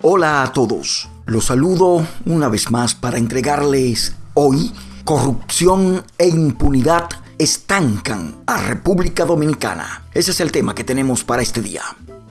Hola a todos, los saludo una vez más para entregarles hoy corrupción e impunidad estancan a República Dominicana. Ese es el tema que tenemos para este día.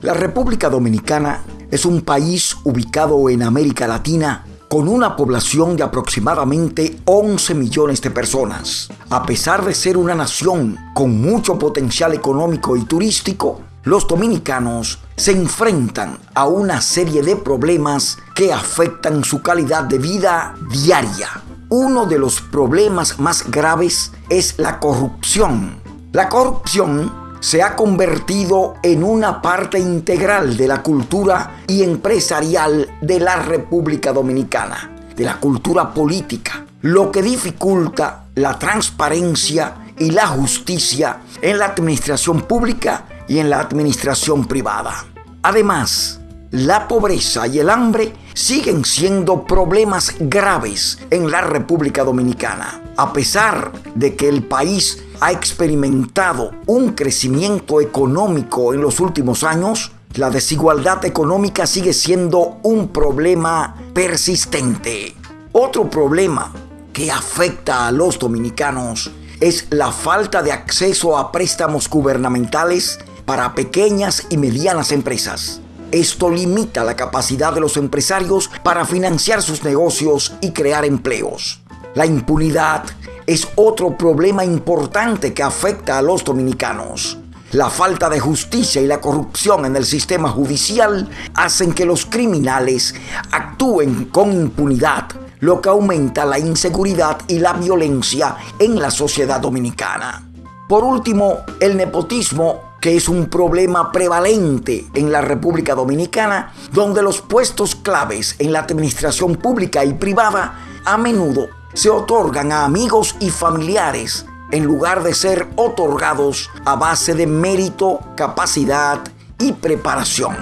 La República Dominicana es un país ubicado en América Latina con una población de aproximadamente 11 millones de personas. A pesar de ser una nación con mucho potencial económico y turístico, los dominicanos se enfrentan a una serie de problemas que afectan su calidad de vida diaria. Uno de los problemas más graves es la corrupción. La corrupción se ha convertido en una parte integral de la cultura y empresarial de la República Dominicana, de la cultura política, lo que dificulta la transparencia y la justicia en la administración pública y en la administración privada. Además, la pobreza y el hambre siguen siendo problemas graves en la República Dominicana, a pesar de que el país ha experimentado un crecimiento económico en los últimos años, la desigualdad económica sigue siendo un problema persistente. Otro problema que afecta a los dominicanos es la falta de acceso a préstamos gubernamentales para pequeñas y medianas empresas. Esto limita la capacidad de los empresarios para financiar sus negocios y crear empleos. La impunidad es otro problema importante que afecta a los dominicanos. La falta de justicia y la corrupción en el sistema judicial hacen que los criminales actúen con impunidad, lo que aumenta la inseguridad y la violencia en la sociedad dominicana. Por último, el nepotismo que es un problema prevalente en la República Dominicana, donde los puestos claves en la administración pública y privada a menudo se otorgan a amigos y familiares en lugar de ser otorgados a base de mérito, capacidad y preparación.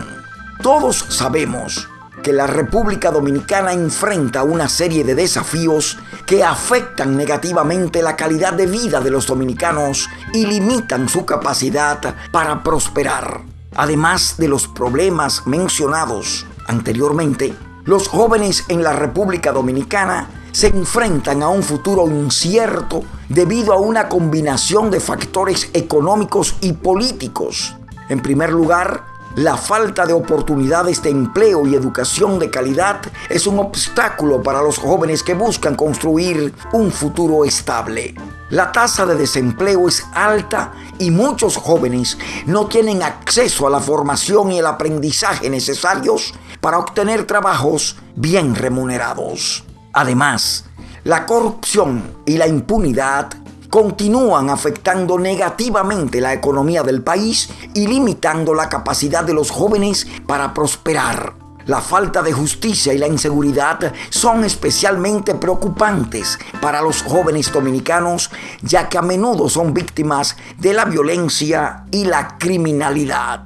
Todos sabemos que la República Dominicana enfrenta una serie de desafíos que afectan negativamente la calidad de vida de los dominicanos y limitan su capacidad para prosperar. Además de los problemas mencionados anteriormente, los jóvenes en la República Dominicana se enfrentan a un futuro incierto debido a una combinación de factores económicos y políticos. En primer lugar, la falta de oportunidades de empleo y educación de calidad es un obstáculo para los jóvenes que buscan construir un futuro estable. La tasa de desempleo es alta y muchos jóvenes no tienen acceso a la formación y el aprendizaje necesarios para obtener trabajos bien remunerados. Además, la corrupción y la impunidad continúan afectando negativamente la economía del país y limitando la capacidad de los jóvenes para prosperar. La falta de justicia y la inseguridad son especialmente preocupantes para los jóvenes dominicanos, ya que a menudo son víctimas de la violencia y la criminalidad.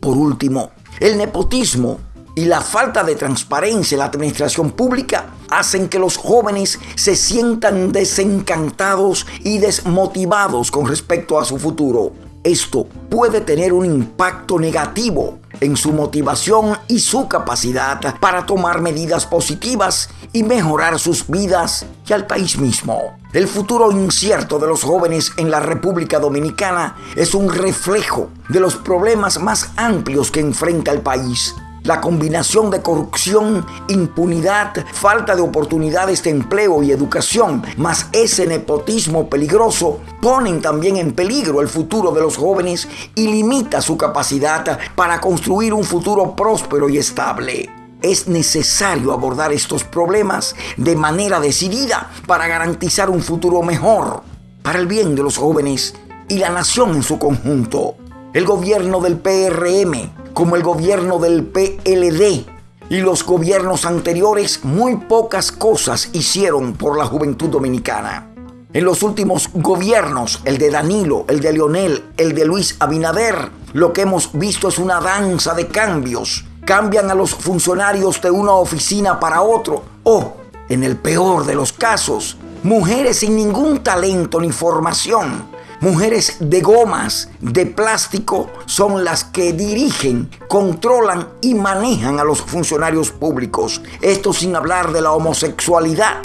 Por último, el nepotismo y la falta de transparencia en la administración pública hacen que los jóvenes se sientan desencantados y desmotivados con respecto a su futuro. Esto puede tener un impacto negativo en su motivación y su capacidad para tomar medidas positivas y mejorar sus vidas y al país mismo. El futuro incierto de los jóvenes en la República Dominicana es un reflejo de los problemas más amplios que enfrenta el país la combinación de corrupción, impunidad, falta de oportunidades de empleo y educación, más ese nepotismo peligroso, ponen también en peligro el futuro de los jóvenes y limita su capacidad para construir un futuro próspero y estable. Es necesario abordar estos problemas de manera decidida para garantizar un futuro mejor para el bien de los jóvenes y la nación en su conjunto. El gobierno del PRM como el gobierno del PLD y los gobiernos anteriores muy pocas cosas hicieron por la juventud dominicana. En los últimos gobiernos, el de Danilo, el de Leonel, el de Luis Abinader, lo que hemos visto es una danza de cambios. Cambian a los funcionarios de una oficina para otro o, en el peor de los casos, mujeres sin ningún talento ni formación Mujeres de gomas, de plástico, son las que dirigen, controlan y manejan a los funcionarios públicos. Esto sin hablar de la homosexualidad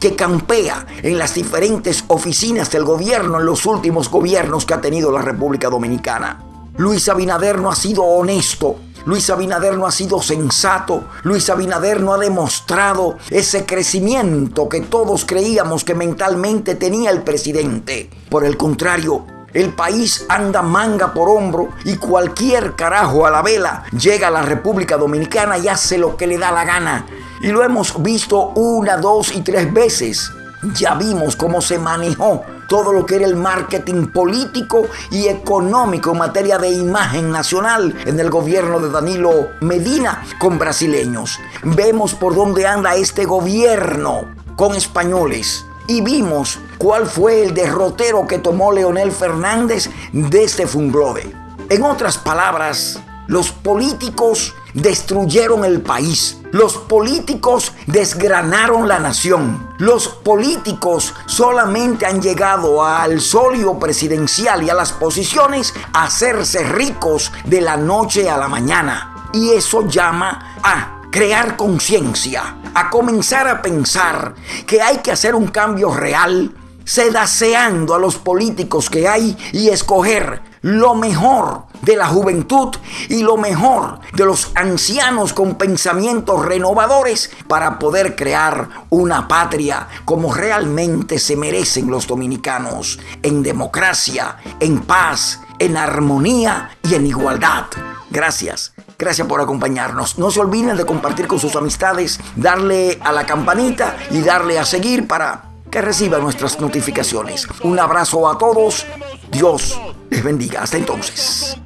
que campea en las diferentes oficinas del gobierno en los últimos gobiernos que ha tenido la República Dominicana. Luis Abinader no ha sido honesto Luis Abinader no ha sido sensato, Luis Abinader no ha demostrado ese crecimiento que todos creíamos que mentalmente tenía el presidente. Por el contrario, el país anda manga por hombro y cualquier carajo a la vela llega a la República Dominicana y hace lo que le da la gana. Y lo hemos visto una, dos y tres veces. Ya vimos cómo se manejó todo lo que era el marketing político y económico en materia de imagen nacional en el gobierno de Danilo Medina con brasileños. Vemos por dónde anda este gobierno con españoles y vimos cuál fue el derrotero que tomó Leonel Fernández de este Funglode. En otras palabras, los políticos destruyeron el país. Los políticos desgranaron la nación. Los políticos solamente han llegado al solio presidencial y a las posiciones a hacerse ricos de la noche a la mañana. Y eso llama a crear conciencia, a comenzar a pensar que hay que hacer un cambio real, sedaceando a los políticos que hay y escoger lo mejor de la juventud y lo mejor de los ancianos con pensamientos renovadores para poder crear una patria como realmente se merecen los dominicanos, en democracia, en paz, en armonía y en igualdad. Gracias. Gracias por acompañarnos. No se olviden de compartir con sus amistades, darle a la campanita y darle a seguir para que reciban nuestras notificaciones. Un abrazo a todos. Dios les bendiga. Hasta entonces.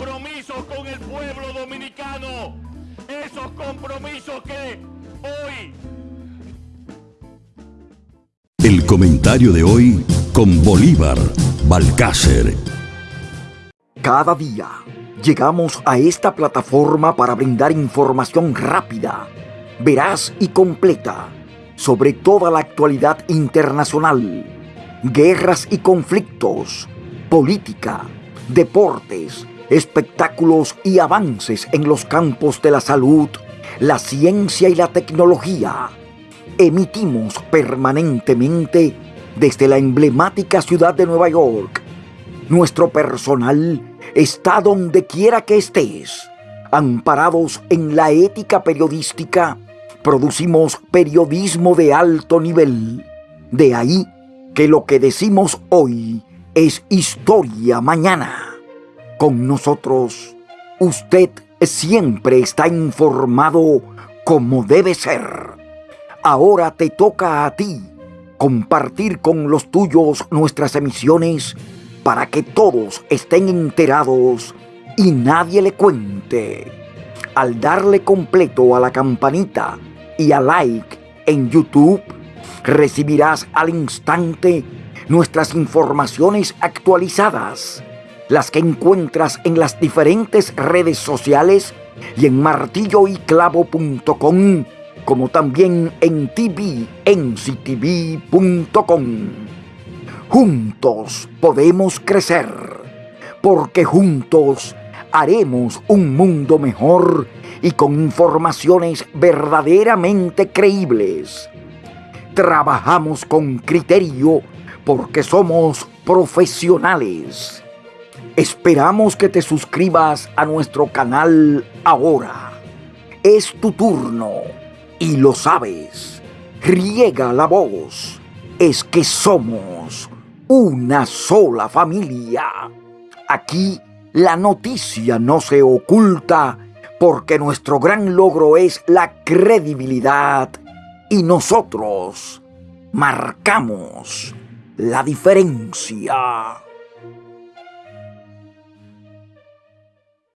con el pueblo dominicano. Esos compromisos que hoy. El comentario de hoy con Bolívar Balcácer. Cada día llegamos a esta plataforma para brindar información rápida, veraz y completa sobre toda la actualidad internacional, guerras y conflictos, política, deportes, espectáculos y avances en los campos de la salud, la ciencia y la tecnología. Emitimos permanentemente desde la emblemática ciudad de Nueva York. Nuestro personal está donde quiera que estés, amparados en la ética periodística, producimos periodismo de alto nivel. De ahí que lo que decimos hoy es historia mañana. Con nosotros, usted siempre está informado como debe ser. Ahora te toca a ti compartir con los tuyos nuestras emisiones para que todos estén enterados y nadie le cuente. Al darle completo a la campanita y a like en YouTube, recibirás al instante nuestras informaciones actualizadas, las que encuentras en las diferentes redes sociales y en martilloyclavo.com, como también en tvenctv.com. Juntos podemos crecer, porque juntos haremos un mundo mejor y con informaciones verdaderamente creíbles. Trabajamos con criterio porque somos profesionales. Esperamos que te suscribas a nuestro canal ahora. Es tu turno y lo sabes. Riega la voz. Es que somos una sola familia. Aquí la noticia no se oculta porque nuestro gran logro es la credibilidad y nosotros marcamos la diferencia.